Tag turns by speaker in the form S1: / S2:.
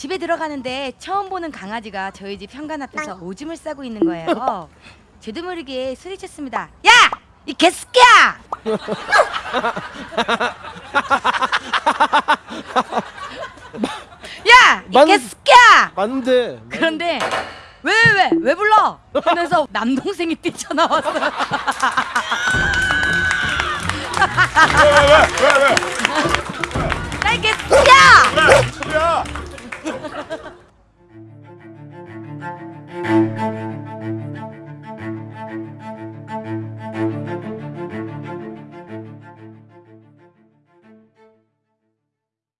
S1: 집에 들어가는데 처음 보는 강아지가 저희 집 현관 앞에서 오줌을 싸고 있는 거예요. 저도 모르게 소리쳤습니다. 야! 이 개새끼야! 야! 이
S2: 만-
S1: 개새끼야!
S2: 맞는데
S1: 그런데 왜왜왜 왜 불러? 하면서 남동생이 뛰쳐나왔어요. 나이